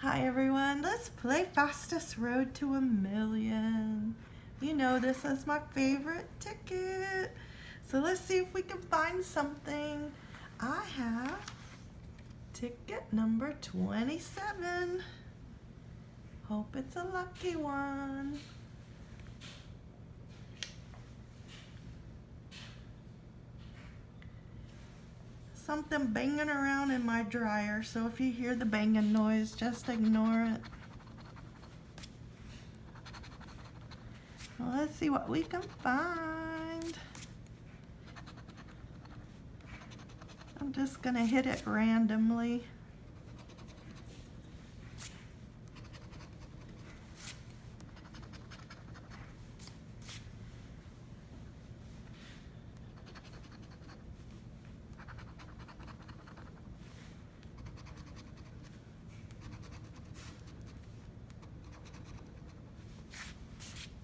Hi everyone, let's play Fastest Road to a Million. You know this is my favorite ticket. So let's see if we can find something. I have ticket number 27. Hope it's a lucky one. Something banging around in my dryer, so if you hear the banging noise, just ignore it. Well, let's see what we can find. I'm just gonna hit it randomly.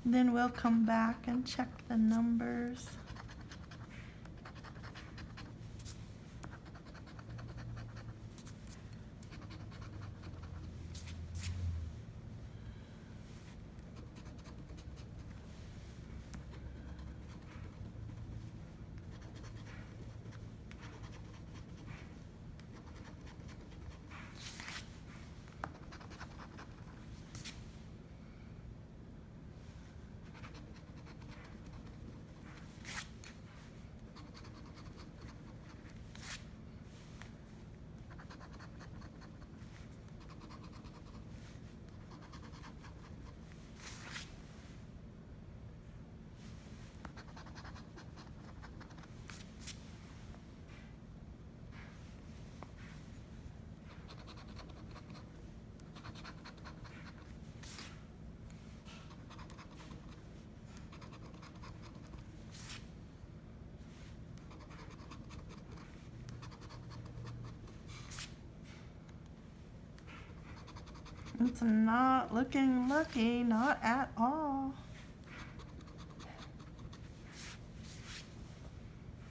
Then we'll come back and check the numbers. It's not looking lucky, not at all.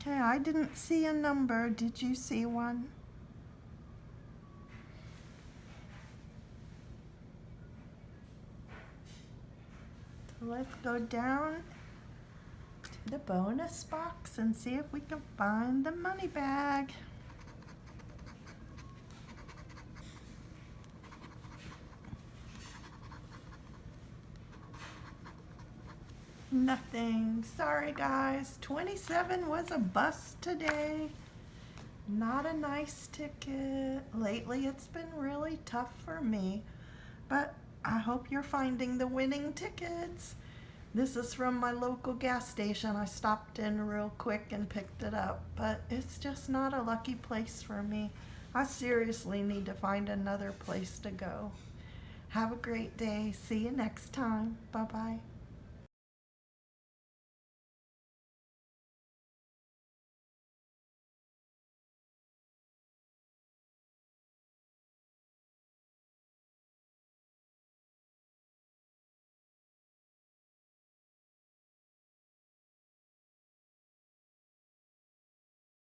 Okay, I didn't see a number. Did you see one? Let's go down to the bonus box and see if we can find the money bag. Nothing. Sorry guys. 27 was a bust today. Not a nice ticket. Lately it's been really tough for me. But I hope you're finding the winning tickets. This is from my local gas station. I stopped in real quick and picked it up. But it's just not a lucky place for me. I seriously need to find another place to go. Have a great day. See you next time. Bye-bye.